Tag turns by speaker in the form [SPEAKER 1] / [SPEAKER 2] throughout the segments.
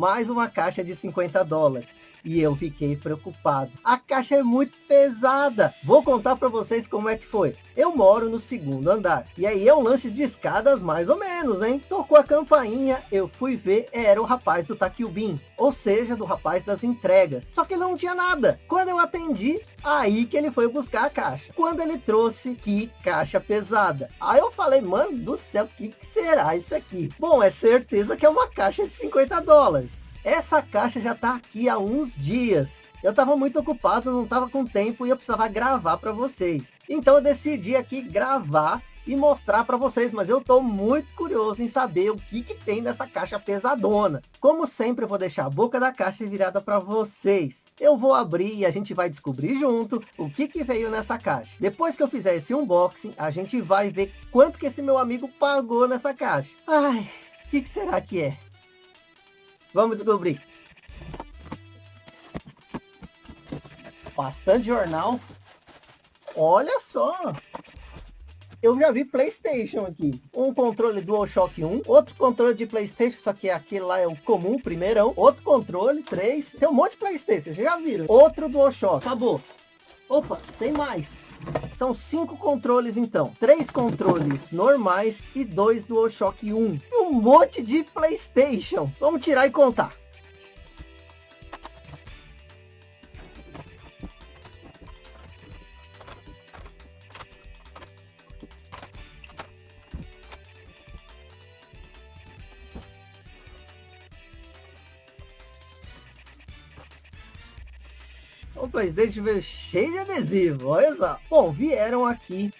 [SPEAKER 1] Mais uma caixa de 50 dólares e eu fiquei preocupado. A caixa é muito pesada. Vou contar para vocês como é que foi. Eu moro no segundo andar. E aí é um lance de escadas mais ou menos, hein? Tocou a campainha, eu fui ver, era o rapaz do Taquilbin. Ou seja, do rapaz das entregas. Só que ele não tinha nada. Quando eu atendi, aí que ele foi buscar a caixa. Quando ele trouxe, que caixa pesada. Aí eu falei, mano do céu, o que, que será isso aqui? Bom, é certeza que é uma caixa de 50 dólares. Essa caixa já está aqui há uns dias. Eu estava muito ocupado, não estava com tempo e eu precisava gravar para vocês. Então eu decidi aqui gravar e mostrar para vocês, mas eu estou muito curioso em saber o que, que tem nessa caixa pesadona. Como sempre, eu vou deixar a boca da caixa virada para vocês. Eu vou abrir e a gente vai descobrir junto o que, que veio nessa caixa. Depois que eu fizer esse unboxing, a gente vai ver quanto que esse meu amigo pagou nessa caixa. Ai, o que, que será que é? Vamos descobrir. Bastante jornal. Olha só. Eu já vi Playstation aqui. Um controle DualShock 1. Outro controle de Playstation, só que aquele lá é o comum, primeirão. Outro controle, 3. Tem um monte de Playstation, já viram. Outro DualShock. Acabou. Opa, tem mais. São cinco controles então. Três controles normais e dois DualShock 1. Um monte de Playstation. Vamos tirar e contar. O Playstation veio cheio de adesivo, olha só. Bom, vieram aqui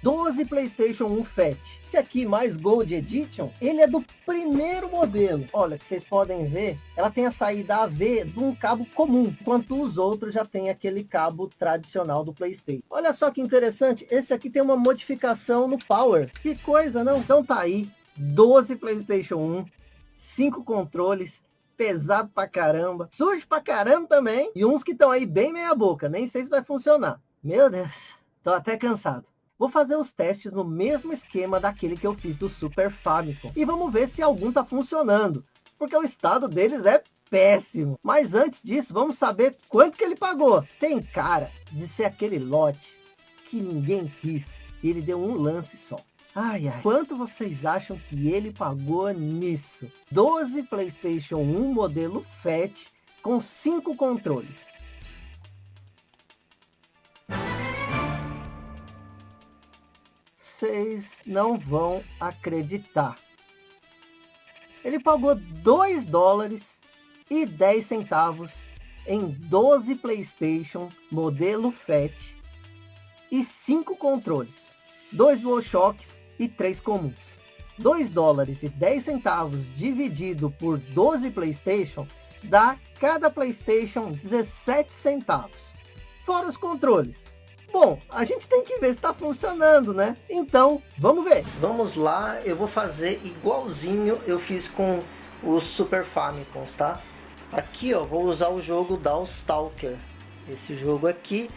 [SPEAKER 1] 12 Playstation 1 Fat. Esse aqui, mais Gold Edition, ele é do primeiro modelo. Olha, que vocês podem ver, ela tem a saída AV de um cabo comum, enquanto os outros já tem aquele cabo tradicional do Playstation. Olha só que interessante, esse aqui tem uma modificação no Power. Que coisa, não? Então tá aí, 12 Playstation 1, 5 controles, pesado pra caramba, sujo pra caramba também, e uns que estão aí bem meia boca, nem sei se vai funcionar. Meu Deus, tô até cansado. Vou fazer os testes no mesmo esquema daquele que eu fiz do Super Famicom. E vamos ver se algum tá funcionando. Porque o estado deles é péssimo. Mas antes disso, vamos saber quanto que ele pagou. Tem cara de ser aquele lote que ninguém quis. E ele deu um lance só. Ai, ai. Quanto vocês acham que ele pagou nisso? 12 Playstation 1 modelo FAT com 5 controles. Vocês não vão acreditar. Ele pagou 2 dólares e 10 centavos em 12 Playstation modelo FAT e 5 controles. Dois DualShocks e 3 comuns. 2 dólares e 10 centavos dividido por 12 Playstation dá cada Playstation 17 centavos. Fora os controles. Bom, a gente tem que ver se está funcionando, né? Então, vamos ver. Vamos lá, eu vou fazer igualzinho eu fiz com os Super Famicoms, tá? Aqui, ó, vou usar o jogo Dawstalker. Esse jogo aqui.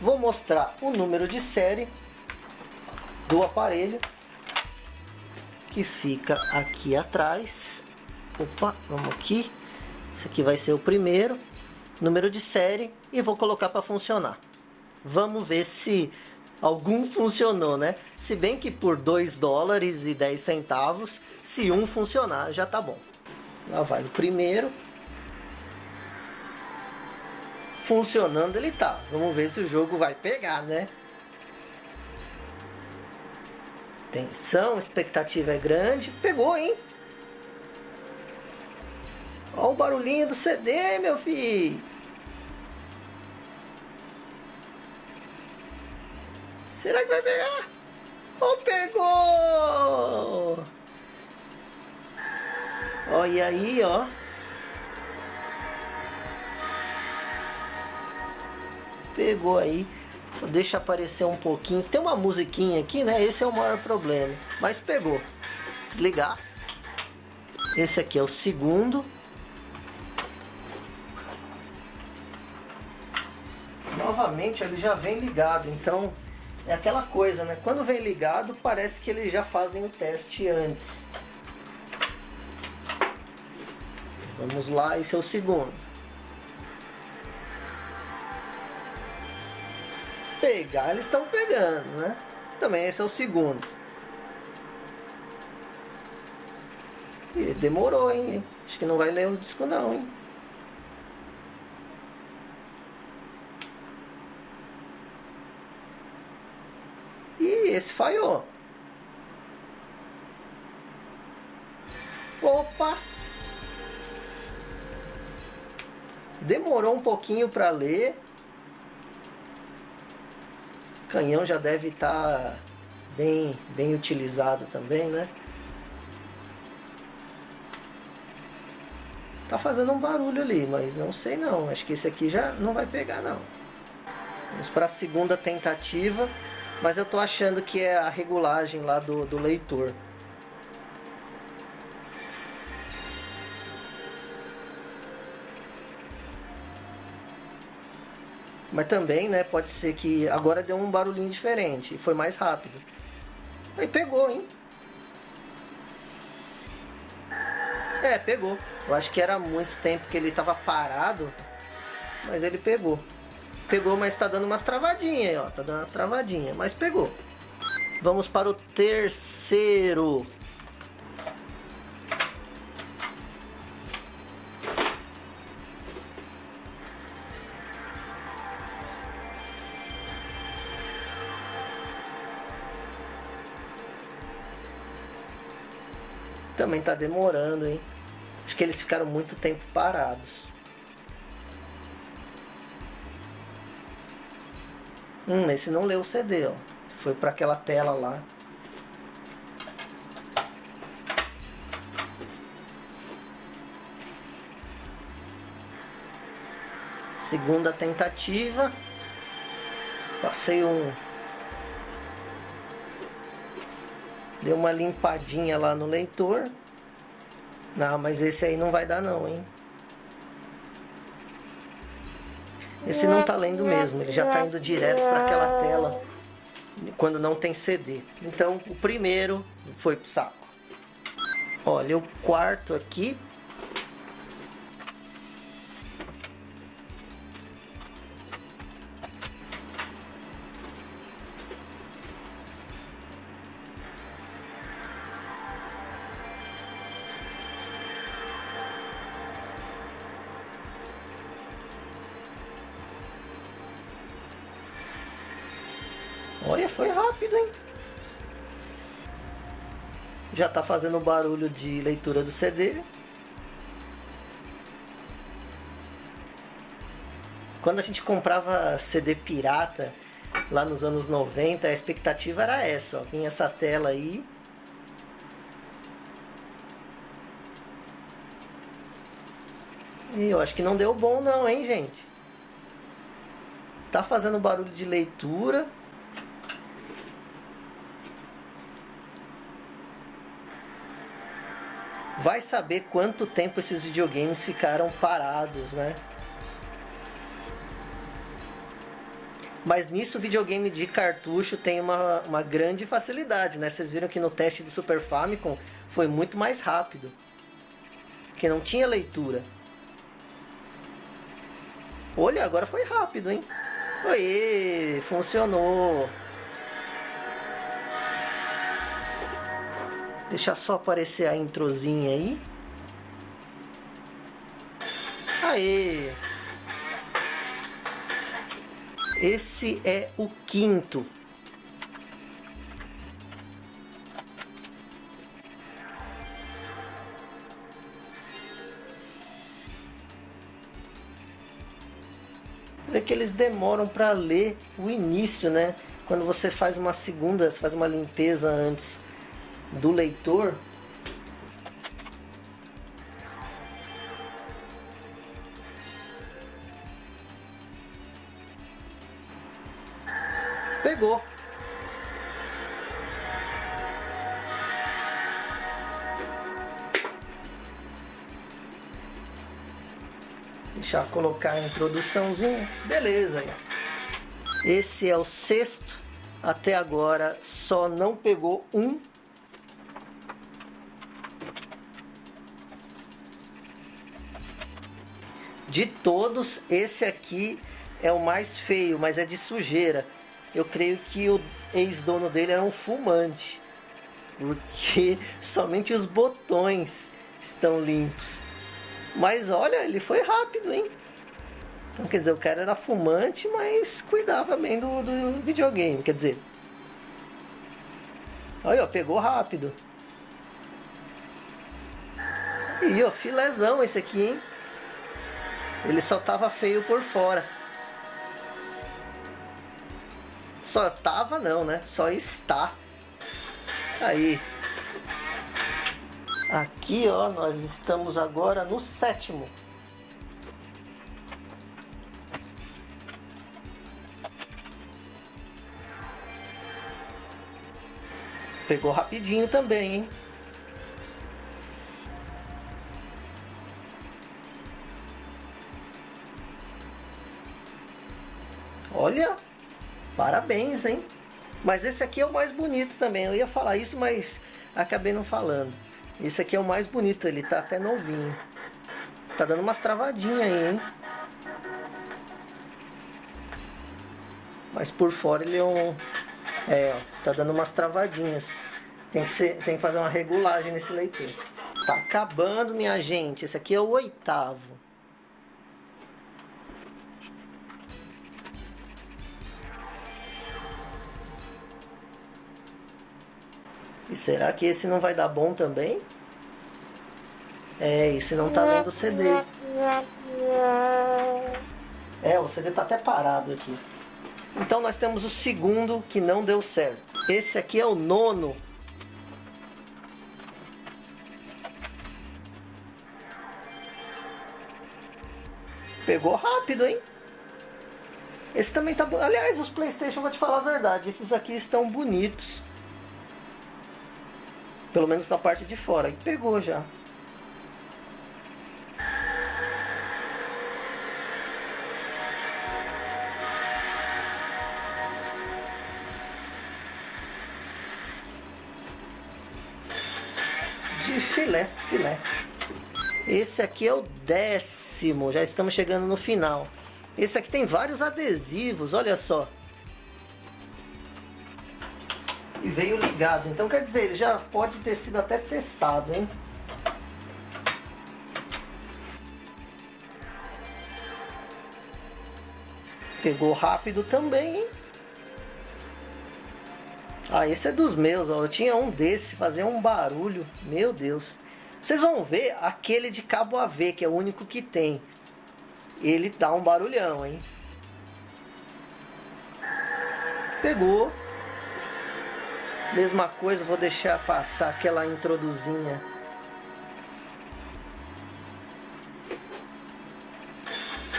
[SPEAKER 1] Vou mostrar o número de série do aparelho que fica aqui atrás. Opa, vamos aqui. Esse aqui vai ser o primeiro. Número de série. E vou colocar para funcionar. Vamos ver se algum funcionou, né? Se bem que por 2 dólares e 10 centavos, se um funcionar, já tá bom. Lá vai o primeiro. Funcionando ele tá. Vamos ver se o jogo vai pegar, né? Tensão, expectativa é grande. Pegou, hein? Olha o barulhinho do CD, meu filho. Será que vai pegar? Oh, pegou! Olha aí, ó. Pegou aí. Só deixa aparecer um pouquinho. Tem uma musiquinha aqui, né? Esse é o maior problema. Mas pegou. Desligar. Esse aqui é o segundo. Novamente ele já vem ligado, então é aquela coisa, né? Quando vem ligado, parece que eles já fazem o teste antes. Vamos lá, esse é o segundo. Pegar, eles estão pegando, né? Também esse é o segundo. E demorou, hein? Acho que não vai ler o disco não, hein? E esse falhou. Opa! Demorou um pouquinho para ler. O canhão já deve estar tá bem, bem utilizado também, né? Tá fazendo um barulho ali, mas não sei não. Acho que esse aqui já não vai pegar não. Vamos para a segunda tentativa. Mas eu tô achando que é a regulagem lá do, do leitor. Mas também, né, pode ser que agora deu um barulhinho diferente e foi mais rápido. Aí pegou, hein? É, pegou. Eu acho que era muito tempo que ele tava parado, mas ele pegou. Pegou, mas tá dando umas travadinhas aí, ó. Tá dando umas travadinhas, mas pegou. Vamos para o terceiro. Também tá demorando, hein? Acho que eles ficaram muito tempo parados. Hum, esse não leu o CD, ó. Foi para aquela tela lá. Segunda tentativa. Passei um... Deu uma limpadinha lá no leitor. Não, mas esse aí não vai dar não, hein? Esse não está lendo mesmo, ele já está indo direto para aquela tela quando não tem CD. Então o primeiro foi pro saco. Olha, o quarto aqui Já tá fazendo barulho de leitura do CD. Quando a gente comprava CD pirata, lá nos anos 90, a expectativa era essa, ó. Vinha essa tela aí. E eu acho que não deu bom não, hein, gente? Tá fazendo barulho de leitura. Vai saber quanto tempo esses videogames ficaram parados, né? Mas nisso o videogame de cartucho tem uma, uma grande facilidade, né? Vocês viram que no teste do Super Famicom foi muito mais rápido. Porque não tinha leitura. Olha, agora foi rápido, hein? Oi, funcionou. Deixa só aparecer a introzinha aí. Aê! Esse é o quinto. Você vê que eles demoram para ler o início, né? Quando você faz uma segunda, faz uma limpeza antes do leitor pegou. Deixar colocar a introduçãozinha. Beleza esse é o sexto. Até agora só não pegou um
[SPEAKER 2] De todos, esse aqui é o mais feio, mas é de sujeira. Eu creio que o ex-dono dele era um fumante. Porque somente os botões estão limpos. Mas olha, ele foi rápido, hein? Então quer dizer, o cara era fumante, mas cuidava bem do, do videogame. Quer dizer, Olha, ó, pegou rápido. E ó, filézão esse aqui, hein? Ele só tava feio por fora. Só tava não, né? Só está. Aí. Aqui, ó, nós estamos agora no sétimo. Pegou rapidinho também, hein? Olha, parabéns, hein? Mas esse aqui é o mais bonito também. Eu ia falar isso, mas acabei não falando. Esse aqui é o mais bonito, ele tá até novinho. Tá dando umas travadinhas aí, hein? Mas por fora ele é um, é, ó, tá dando umas travadinhas. Tem que, ser, tem que fazer uma regulagem nesse leitor. Tá acabando, minha gente. Esse aqui é o oitavo. E será que esse não vai dar bom também? É, esse não tá lendo o CD. É, o CD tá até parado aqui. Então nós temos o segundo que não deu certo. Esse aqui é o nono. Pegou rápido, hein? Esse também tá... Aliás, os Playstation, vou te falar a verdade, esses aqui estão bonitos. Pelo menos na parte de fora. E pegou já. de filé, filé. Esse aqui é o décimo, já estamos chegando no final. Esse aqui tem vários adesivos, olha só. E veio ligado, então quer dizer, ele já pode ter sido até testado, hein? Pegou rápido também, hein? Ah, esse é dos meus, ó. Eu tinha um desse, fazia um barulho. Meu Deus. Vocês vão ver aquele de cabo AV, que é o único que tem. Ele dá um barulhão, hein? Pegou. Mesma coisa, vou deixar passar aquela introduzinha.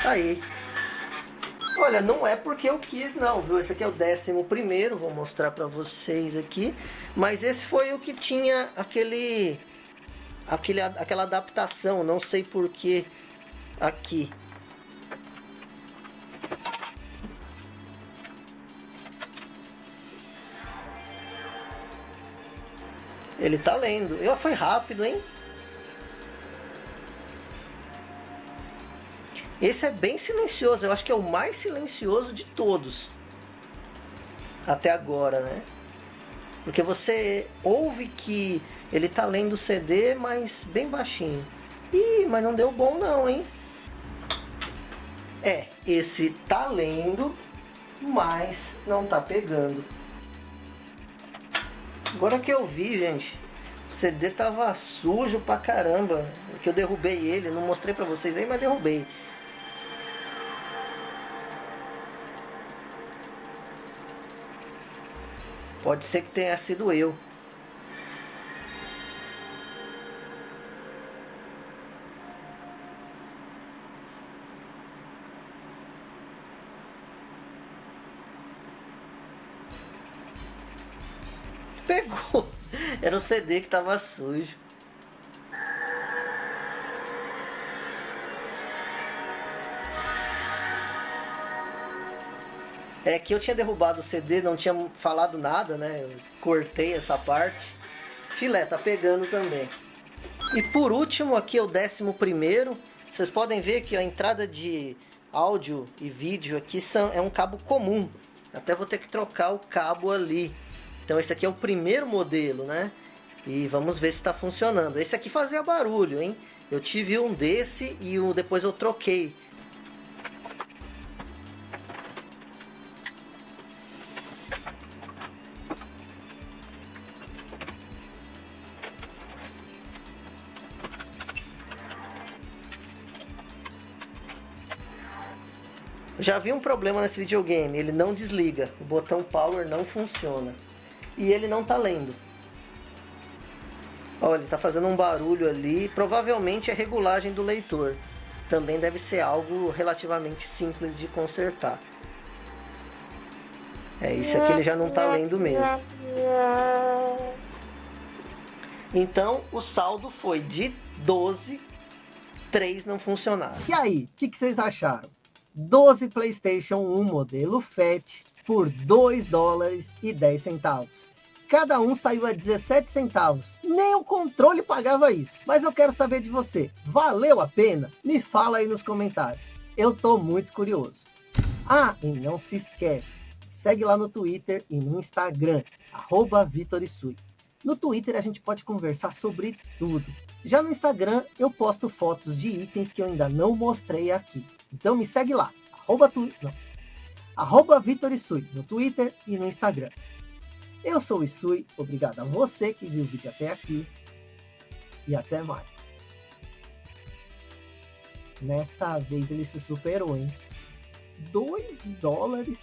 [SPEAKER 2] Aí. Olha, não é porque eu quis não, viu? Esse aqui é o décimo primeiro, vou mostrar para vocês aqui. Mas esse foi o que tinha aquele, aquele aquela adaptação, não sei porquê aqui. Ele tá lendo. Eu foi rápido, hein? Esse é bem silencioso, eu acho que é o mais silencioso de todos. Até agora, né? Porque você ouve que ele tá lendo o CD, mas bem baixinho. Ih, mas não deu bom não, hein? É, esse tá lendo, mas não tá pegando. Agora que eu vi, gente, o CD tava sujo pra caramba. Que eu derrubei ele, não mostrei pra vocês aí, mas derrubei. Pode ser que tenha sido eu. Era o CD que tava sujo. É que eu tinha derrubado o CD, não tinha falado nada, né? Eu cortei essa parte. Filé, tá pegando também. E por último, aqui é o décimo primeiro. Vocês podem ver que a entrada de áudio e vídeo aqui são, é um cabo comum. Até vou ter que trocar o cabo ali. Então esse aqui é o primeiro modelo, né? E vamos ver se está funcionando. Esse aqui fazia barulho, hein? Eu tive um desse e um, depois eu troquei. Já vi um problema nesse videogame, ele não desliga, o botão power não funciona. E ele não tá lendo. Olha, ele está fazendo um barulho ali, provavelmente é regulagem do leitor. Também deve ser algo relativamente simples de consertar. É, isso aqui ele já não está lendo mesmo. Então, o saldo foi de 12, 3 não funcionaram.
[SPEAKER 1] E aí, o que, que vocês acharam? 12 PlayStation 1 modelo FAT por 2 dólares e 10 centavos. Cada um saiu a 17 centavos. Nem o controle pagava isso. Mas eu quero saber de você. Valeu a pena? Me fala aí nos comentários. Eu tô muito curioso. Ah, e não se esquece. Segue lá no Twitter e no Instagram. Arroba Vitorisui. No Twitter a gente pode conversar sobre tudo. Já no Instagram eu posto fotos de itens que eu ainda não mostrei aqui. Então me segue lá, arroba, tu, arroba Vitor Isui, no Twitter e no Instagram. Eu sou o Isui, obrigado a você que viu o vídeo até aqui e até mais. Nessa vez ele se superou, hein? 2 dólares